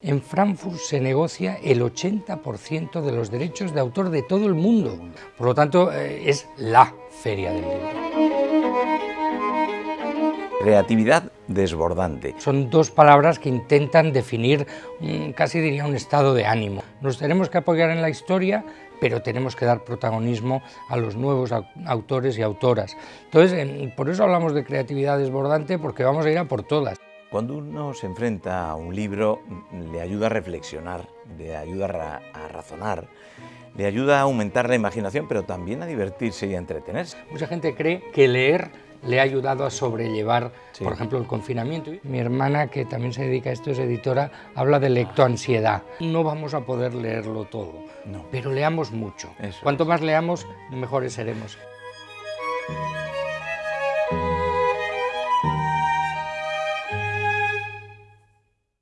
En Frankfurt se negocia el 80% de los derechos de autor de todo el mundo. Por lo tanto, eh, es la feria del libro. Creatividad desbordante. Son dos palabras que intentan definir, mm, casi diría, un estado de ánimo. Nos tenemos que apoyar en la historia, pero tenemos que dar protagonismo a los nuevos autores y autoras. Entonces, por eso hablamos de creatividad desbordante, porque vamos a ir a por todas. Cuando uno se enfrenta a un libro, le ayuda a reflexionar, le ayuda a razonar, le ayuda a aumentar la imaginación, pero también a divertirse y a entretenerse. Mucha gente cree que leer le ha ayudado a sobrellevar, por ejemplo, el confinamiento. Mi hermana, que también se dedica a esto, es editora, habla de lectoansiedad. No vamos a poder leerlo todo, pero leamos mucho. Cuanto más leamos, mejores seremos.